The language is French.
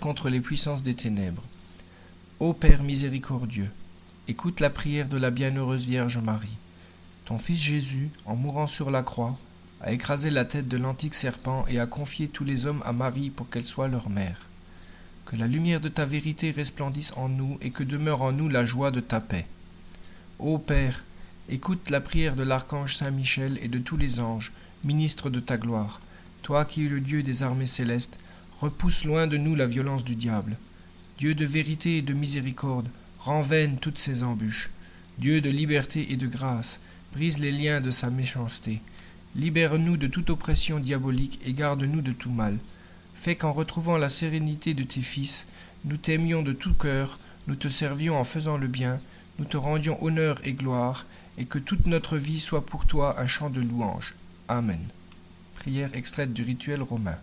Contre les puissances des ténèbres. Ô Père miséricordieux, écoute la prière de la bienheureuse Vierge Marie. Ton Fils Jésus, en mourant sur la croix, a écrasé la tête de l'antique serpent et a confié tous les hommes à Marie pour qu'elle soit leur mère. Que la lumière de ta vérité resplendisse en nous et que demeure en nous la joie de ta paix. Ô Père, écoute la prière de l'archange Saint Michel et de tous les anges, ministres de ta gloire. Toi qui es le Dieu des armées célestes, repousse loin de nous la violence du diable. Dieu de vérité et de miséricorde, rend vaines toutes ses embûches. Dieu de liberté et de grâce, brise les liens de sa méchanceté. Libère-nous de toute oppression diabolique et garde-nous de tout mal. Fais qu'en retrouvant la sérénité de tes fils, nous t'aimions de tout cœur, nous te servions en faisant le bien, nous te rendions honneur et gloire, et que toute notre vie soit pour toi un chant de louange. Amen. Prière extraite du rituel romain.